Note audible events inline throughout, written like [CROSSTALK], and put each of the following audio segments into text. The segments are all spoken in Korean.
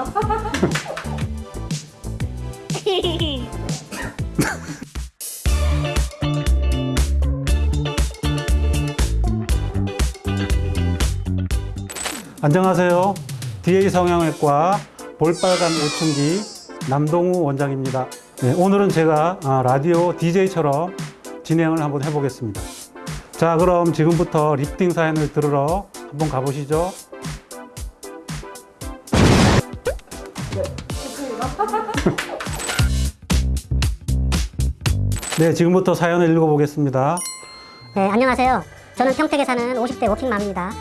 [LAUGHS] 안녕하세요. DA 성형외과 볼빨간 오춘기 남동우 원장입니다. 네, 오늘은 제가 아, 라디오 DJ처럼 진행을 한번 해보겠습니다. 자, 그럼 지금부터 리프팅 사연을 들으러 한번 가보시죠. [LAUGHS] 네, 지금부터 사연을 읽어보겠습니다. 네, 안녕하세요. 저는 평택에 사는 50대 워킹맘입니다.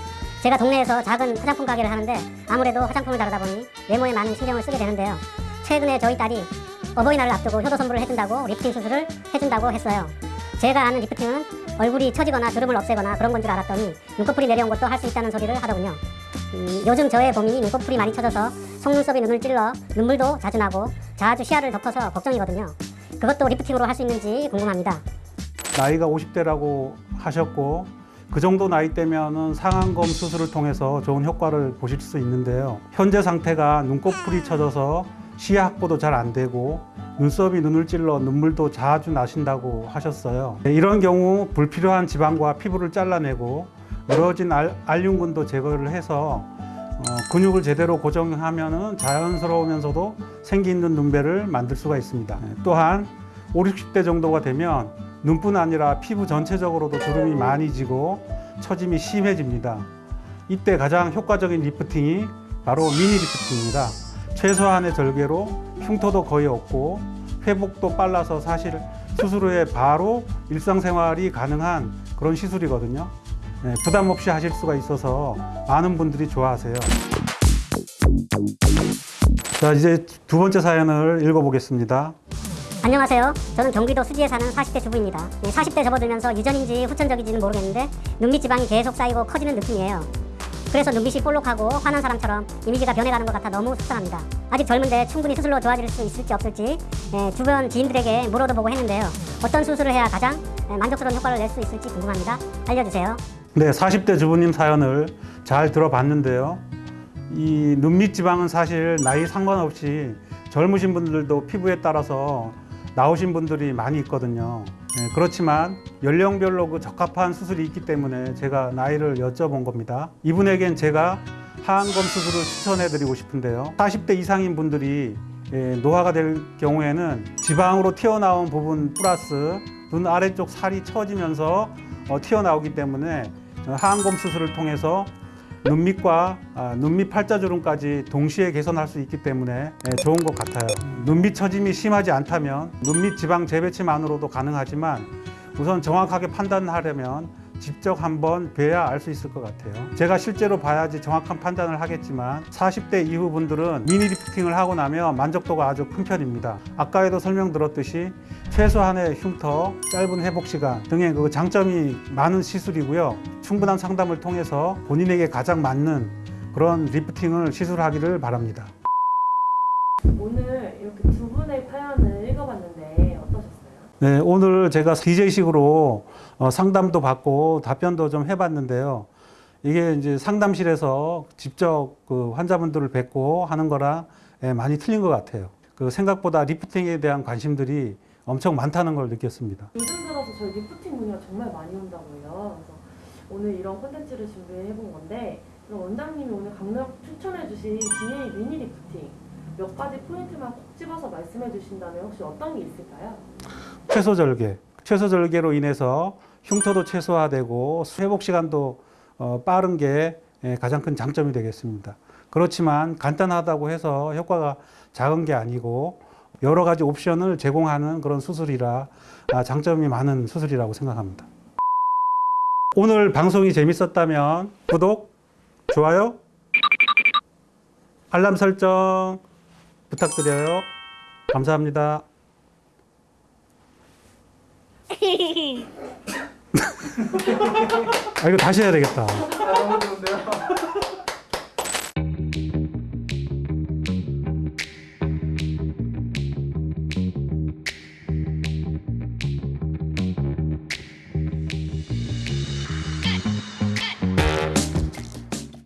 제가 동네에서 작은 화장품 가게를 하는데 아무래도 화장품을 다루다 보니 외모에 많은 신경을 쓰게 되는데요. 최근에 저희 딸이 어버이날을 앞두고 효도 선물을 해준다고 리프팅 수술을 해준다고 했어요. 제가 아는 리프팅은 얼굴이 처지거나 주름을 없애거나 그런 건 줄 알았더니 눈꺼풀이 내려온 것도 할 수 있다는 소리를 하더군요. 음, 요즘 저의 고민이 눈꺼풀이 많이 처져서 속눈썹이 눈을 찔러 눈물도 자주 나고 자주 시야를 덮어서 걱정이거든요. 그것도 리프팅으로 할 수 있는지 궁금합니다. 나이가 50대라고 하셨고 그 정도 나이 때면은 상안검 수술을 통해서 좋은 효과를 보실 수 있는데요. 현재 상태가 눈꺼풀이 처져서 시야 확보도 잘 안 되고 눈썹이 눈을 찔러 눈물도 자주 나신다고 하셨어요. 네, 이런 경우 불필요한 지방과 피부를 잘라내고 늘어진 알, 알륜근도 제거를 해서 어, 근육을 제대로 고정하면은 자연스러우면서도 생기 있는 눈배를 만들 수가 있습니다. 네, 또한 5, 60대 정도가 되면 눈뿐 아니라 피부 전체적으로도 주름이 많이 지고 처짐이 심해집니다. 이때 가장 효과적인 리프팅이 바로 미니 리프팅입니다. 최소한의 절개로 흉터도 거의 없고 회복도 빨라서 사실 수술 후에 바로 일상생활이 가능한 그런 시술이거든요. 네, 부담 없이 하실 수가 있어서 많은 분들이 좋아하세요. 자, 이제 두 번째 사연을 읽어보겠습니다. 안녕하세요. 저는 경기도 수지에 사는 40대 주부입니다. 네, 40대 접어들면서 유전인지 후천적인지는 모르겠는데 눈밑 지방이 계속 쌓이고 커지는 느낌이에요. 그래서 눈빛이 볼록하고 화난 사람처럼 이미지가 변해가는 것 같아 너무 속상합니다. 아직 젊은데 충분히 수술로 좋아질 수 있을지 없을지 예, 주변 지인들에게 물어도 보고 했는데요. 어떤 수술을 해야 가장 예, 만족스러운 효과를 낼 수 있을지 궁금합니다. 알려주세요. 네, 40대 주부님 사연을 잘 들어봤는데요. 이 눈밑 지방은 사실 나이 상관없이 젊으신 분들도 피부에 따라서 나오신 분들이 많이 있거든요. 네, 그렇지만 연령별로 그 적합한 수술이 있기 때문에 제가 나이를 여쭤본 겁니다. 이분에겐 제가 하안검 수술을 추천해 드리고 싶은데요. 40대 이상인 분들이 예, 노화가 될 경우에는 지방으로 튀어나온 부분 플러스 눈 아래쪽 살이 처지면서 어, 튀어나오기 때문에 하안검 수술을 통해서 눈밑과 아, 눈밑 팔자주름까지 동시에 개선할 수 있기 때문에 예, 좋은 것 같아요. 눈밑 처짐이 심하지 않다면 눈밑 지방 재배치만으로도 가능하지만 우선 정확하게 판단하려면 직접 한번 뵈야 알 수 있을 것 같아요. 제가 실제로 봐야지 정확한 판단을 하겠지만 40대 이후 분들은 미니 리프팅을 하고 나면 만족도가 아주 큰 편입니다. 아까에도 설명드렸듯이 최소한의 흉터, 짧은 회복 시간 등의 그 장점이 많은 시술이고요. 충분한 상담을 통해서 본인에게 가장 맞는 그런 리프팅을 시술하기를 바랍니다. 오늘 이렇게 두 분의 사연을 읽어봤는데 어떠셨어요? 네, 오늘 제가 DJ식으로 어, 상담도 받고 답변도 좀 해봤는데요. 이게 이제 상담실에서 직접 그 환자분들을 뵙고 하는 거랑 예, 많이 틀린 것 같아요. 그 생각보다 리프팅에 대한 관심들이 엄청 많다는 걸 느꼈습니다. 요즘 들어서 저희 리프팅 문의가 정말 많이 온다고 해요. 그래서 오늘 이런 콘텐츠를 준비해 본 건데 원장님이 오늘 강력 추천해 주신 DA 미니 리프팅 몇 가지 포인트만 콕 집어서 말씀해 주신다면 혹시 어떤 게 있을까요? 최소 절개. 최소 절개로 인해서 흉터도 최소화되고 회복 시간도 어, 빠른 게 예, 가장 큰 장점이 되겠습니다. 그렇지만 간단하다고 해서 효과가 작은 게 아니고 여러 가지 옵션을 제공하는 그런 수술이라 아, 장점이 많은 수술이라고 생각합니다. 오늘 방송이 재밌었다면 구독, 좋아요, 알람 설정 부탁드려요. 감사합니다. [LAUGHS] 아 이거 다시 해야 되겠다.